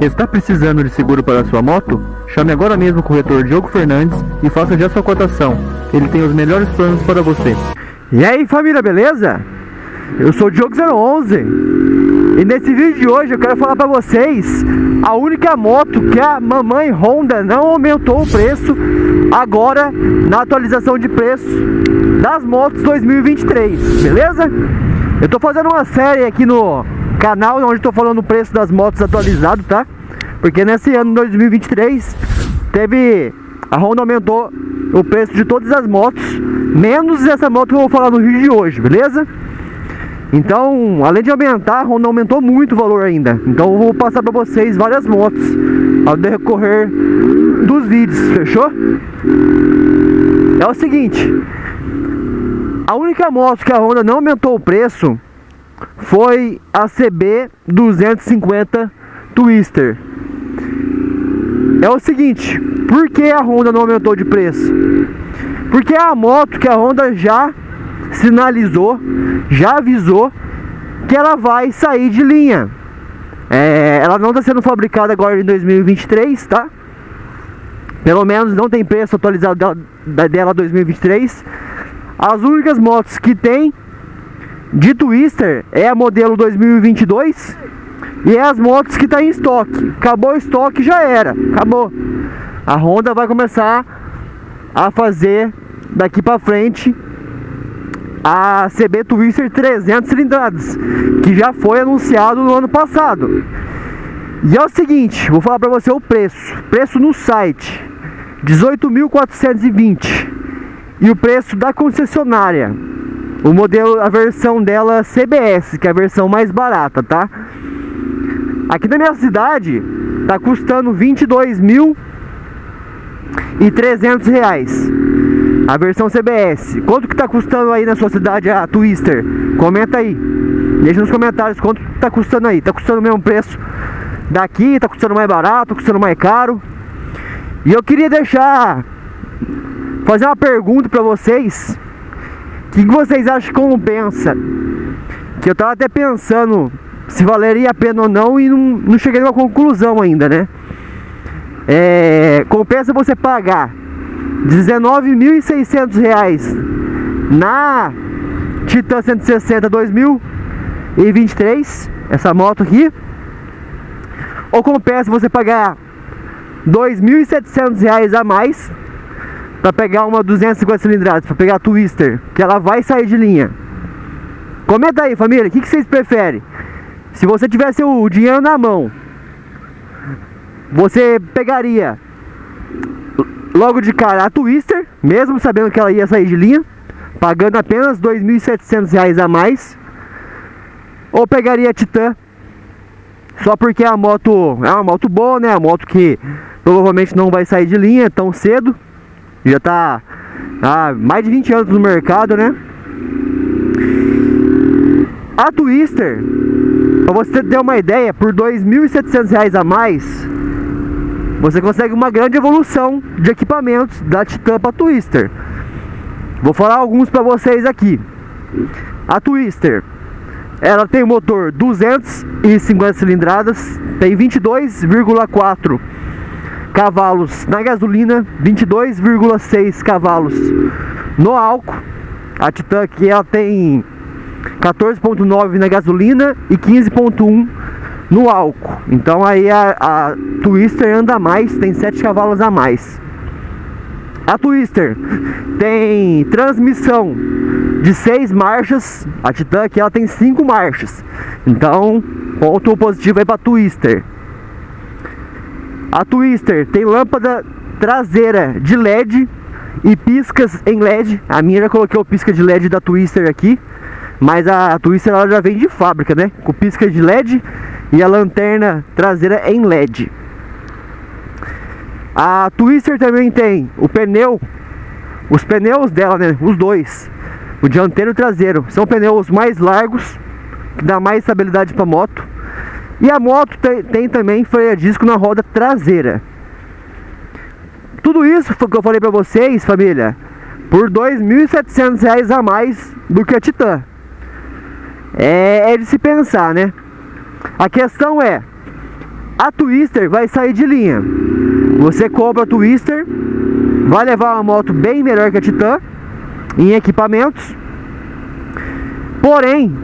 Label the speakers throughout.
Speaker 1: Está precisando de seguro para sua moto? Chame agora mesmo o corretor Diogo Fernandes e faça já sua cotação. Ele tem os melhores planos para você.
Speaker 2: E aí família, beleza? Eu sou o Diogo011 e nesse vídeo de hoje eu quero falar para vocês a única moto que a mamãe Honda não aumentou o preço agora na atualização de preço das motos 2023, beleza? Eu tô fazendo uma série aqui no canal onde estou falando o preço das motos atualizado, tá? Porque nesse ano 2023 teve a Honda aumentou o preço de todas as motos, menos essa moto que eu vou falar no vídeo de hoje, beleza? Então, além de aumentar, a Honda aumentou muito o valor ainda. Então eu vou passar para vocês várias motos ao decorrer dos vídeos, fechou? É o seguinte, a única moto que a Honda não aumentou o preço foi a CB 250 Twister. É o seguinte, por que a Honda não aumentou de preço? Porque é a moto que a Honda já sinalizou, já avisou que ela vai sair de linha. É, ela não está sendo fabricada agora em 2023, tá? Pelo menos não tem preço atualizado dela, dela 2023. As únicas motos que tem de Twister é a modelo 2022 e é as motos que está em estoque. Acabou o estoque, já era. Acabou. A Honda vai começar a fazer daqui para frente a CB Twister 300 cilindradas, que já foi anunciado no ano passado. E é o seguinte, vou falar para você o preço. Preço no site, 18.420. E o preço da concessionária, o modelo, a versão dela CBS, que é a versão mais barata, tá? Aqui na minha cidade tá custando 22 mil e 300 reais a versão CBS. Quanto que tá custando aí na sua cidade a Twister? Comenta aí. Deixa nos comentários quanto tá custando aí. Tá custando o mesmo preço daqui? Tá custando mais barato? Custando mais caro? E eu queria deixar fazer uma pergunta para vocês. O que, que vocês acham que compensa? Que eu tava até pensando se valeria a pena ou não e não, não cheguei a uma conclusão ainda, né? É, compensa você pagar 19.600 reais na Titan 160 2023, essa moto aqui. Ou compensa você pagar 2.700 reais a mais para pegar uma 250 cilindradas, para pegar a Twister, que ela vai sair de linha. Comenta aí, família, o que, que vocês preferem? Se você tivesse o dinheiro na mão, você pegaria logo de cara a Twister, mesmo sabendo que ela ia sair de linha, pagando apenas R$ 2.700 a mais, ou pegaria a Titan, só porque a moto é uma moto boa, né? A moto que provavelmente não vai sair de linha tão cedo, já está há mais de 20 anos no mercado, né? A Twister, para você ter uma ideia, por R$ 2.700 a mais, você consegue uma grande evolução de equipamentos da Titan para Twister. Vou falar alguns para vocês aqui. A Twister, ela tem motor 250 cilindradas, tem 22,4 cavalos na gasolina, 22,6 cavalos no álcool. A Titan aqui ela tem 14.9 na gasolina e 15.1 no álcool. Então aí a, a Twister anda mais, tem 7 cavalos a mais. A Twister tem transmissão de 6 marchas, a Titan aqui ela tem 5 marchas. Então, ponto positivo aí para Twister. A Twister tem lâmpada traseira de LED e piscas em LED. A minha já coloquei o pisca de LED da Twister aqui, mas a, a Twister ela já vem de fábrica, né? Com pisca de LED e a lanterna traseira em LED. A Twister também tem o pneu, os pneus dela, né, os dois, o dianteiro e o traseiro, são pneus mais largos, que dá mais estabilidade para moto. E a moto tem, tem também freio a disco na roda traseira. Tudo isso que eu falei para vocês, família, por R$ 2.700 a mais do que a Titan. É, é de se pensar, né? A questão é, A Twister vai sair de linha. Você compra a Twister, vai levar uma moto bem melhor que a Titan em equipamentos. Porém,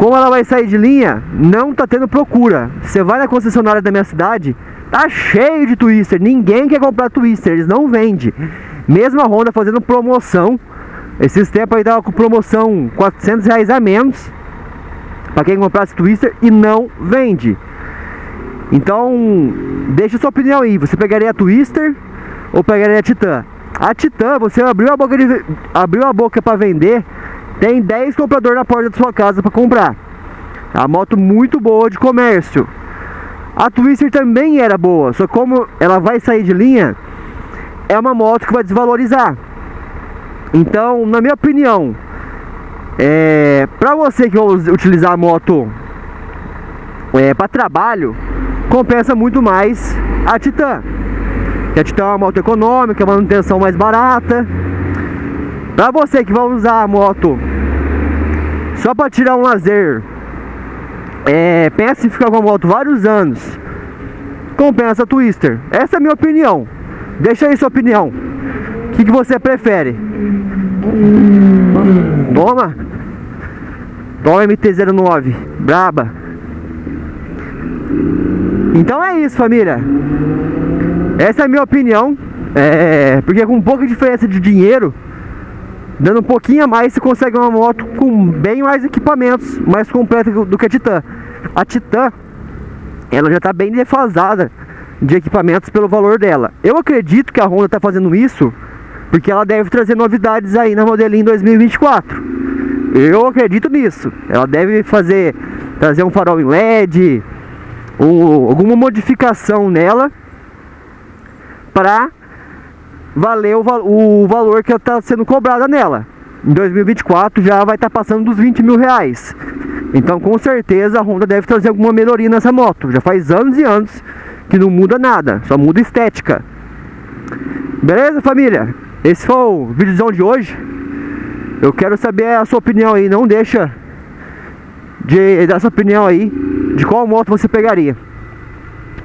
Speaker 2: como ela vai sair de linha, não tá tendo procura. Você vai na concessionária da minha cidade, tá cheio de Twister. Ninguém quer comprar Twister, eles não vendem. Mesmo a Honda fazendo promoção. Esses tempos aí tava com promoção 400 reais a menos para quem comprasse Twister e não vende. Então, deixa sua opinião aí. Você pegaria a Twister ou pegaria a Titan? A Titan, você abriu a boca de, abriu a boca para vender, tem 10 compradores na porta da sua casa para comprar. É uma moto muito boa de comércio. A Twister também era boa, só como ela vai sair de linha, é uma moto que vai desvalorizar. Então, na minha opinião, é, para você que vai utilizar a moto é, para trabalho, compensa muito mais a Titan. Que a Titan é uma moto econômica, manutenção mais barata. Para você que vai usar a moto só para tirar um lazer, é, pensa em ficar com a moto vários anos, compensa a Twister. Essa é a minha opinião. Deixa aí sua opinião. O que, que você prefere? Toma! Toma MT-09, braba. Então é isso, família. Essa é a minha opinião. É, porque com pouca diferença de dinheiro, dando um pouquinho a mais, você consegue uma moto com bem mais equipamentos, mais completa do que a Titan. A Titan, ela já está bem defasada de equipamentos pelo valor dela. Eu acredito que a Honda está fazendo isso porque ela deve trazer novidades aí na modelinha 2024. Eu acredito nisso. Ela deve fazer trazer um farol em LED, um, alguma modificação nela para valer o, o valor que está sendo cobrada nela. Em 2024 já vai estar tá passando dos 20 mil reais. Então com certeza a Honda deve trazer alguma melhoria nessa moto. Já faz anos e anos que não muda nada, só muda estética. Beleza família? Esse foi o vídeo de hoje. Eu quero saber a sua opinião aí, não deixa de dar sua opinião aí de qual moto você pegaria.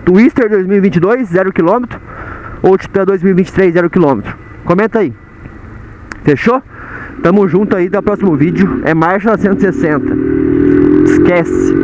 Speaker 2: Twister 2022, 0 km ou Titan 2023, 0 km. Comenta aí. Fechou? Tamo junto aí, até o próximo vídeo. É marcha 160. Esquece.